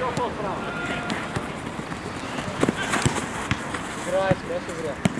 направо. Играй, спрячь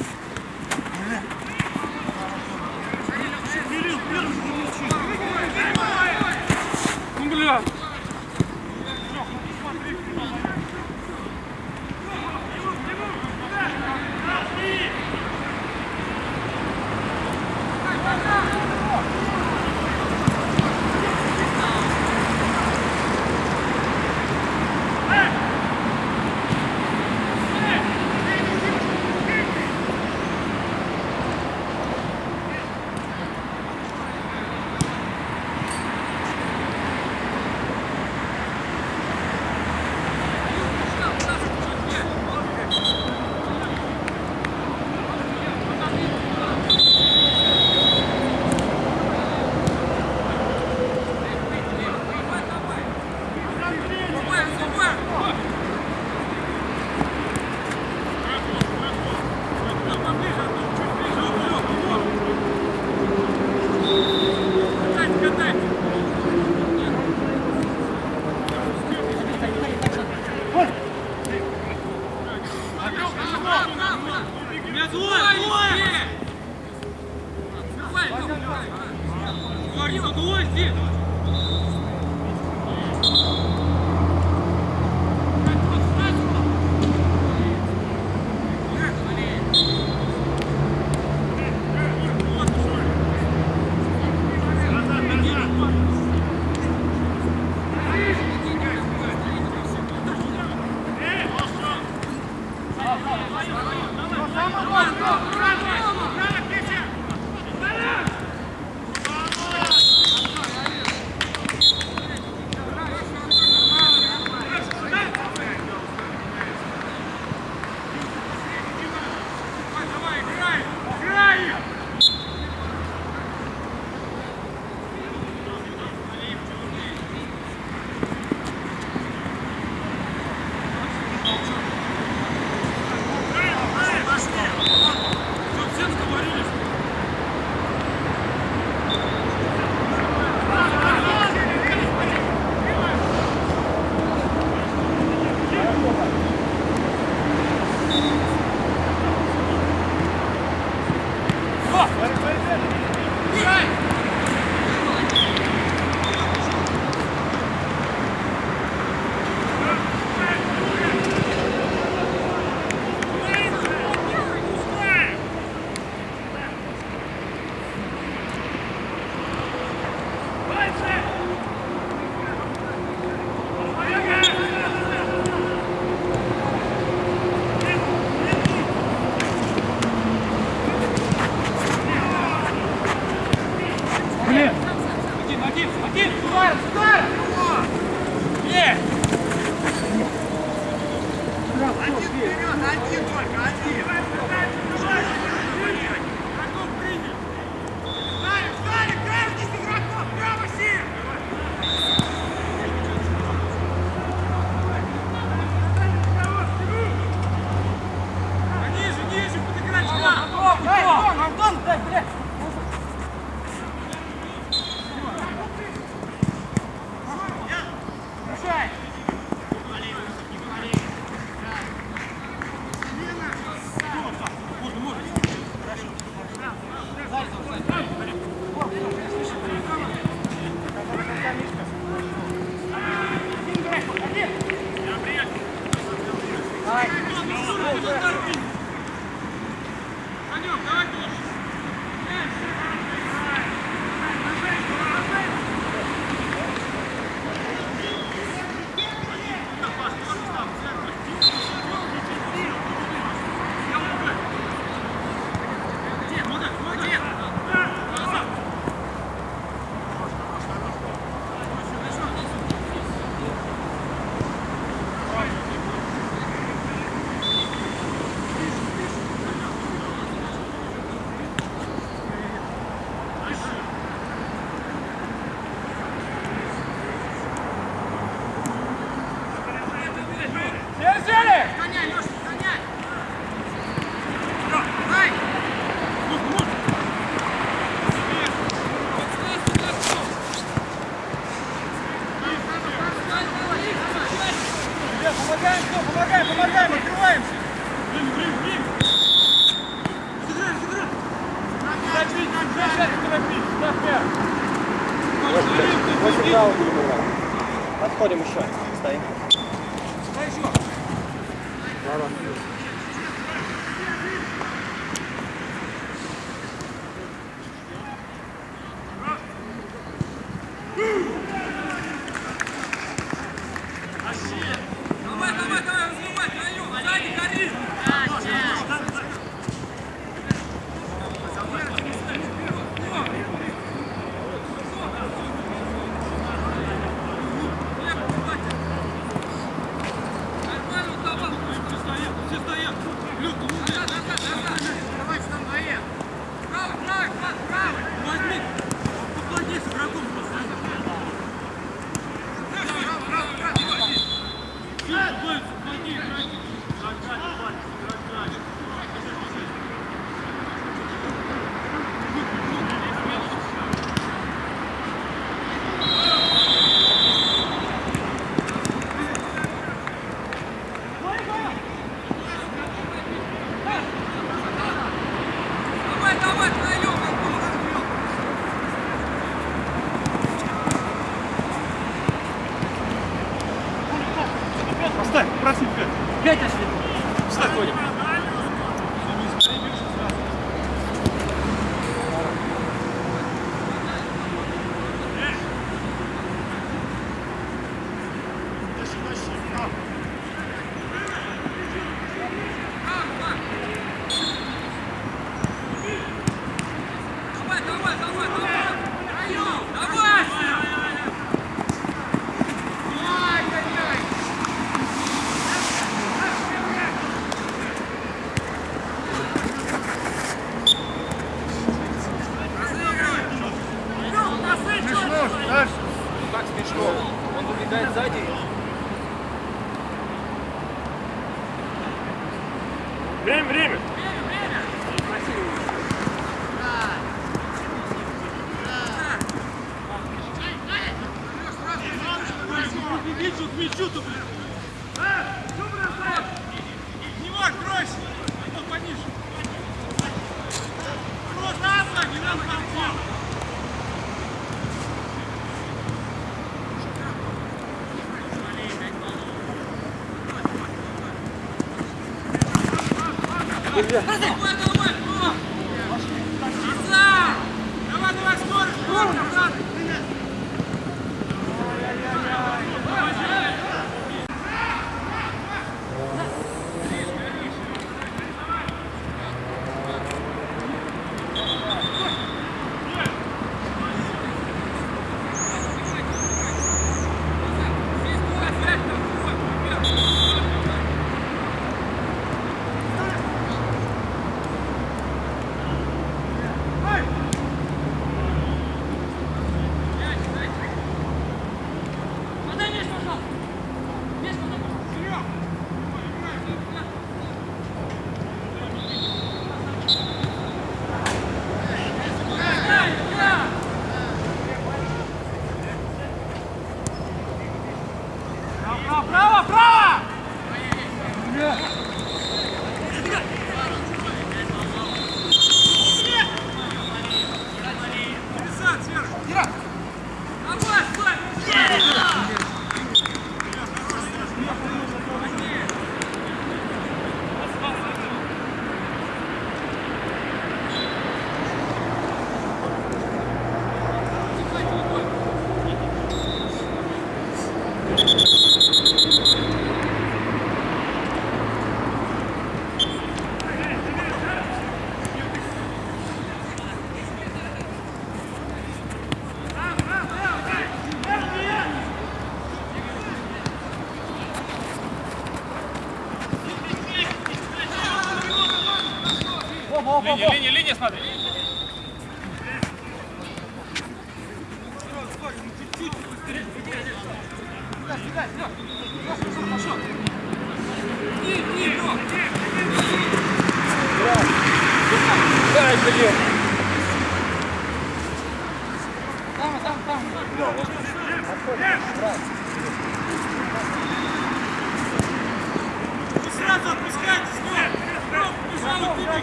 Beli!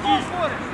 Кто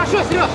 Хорошо, Сереж!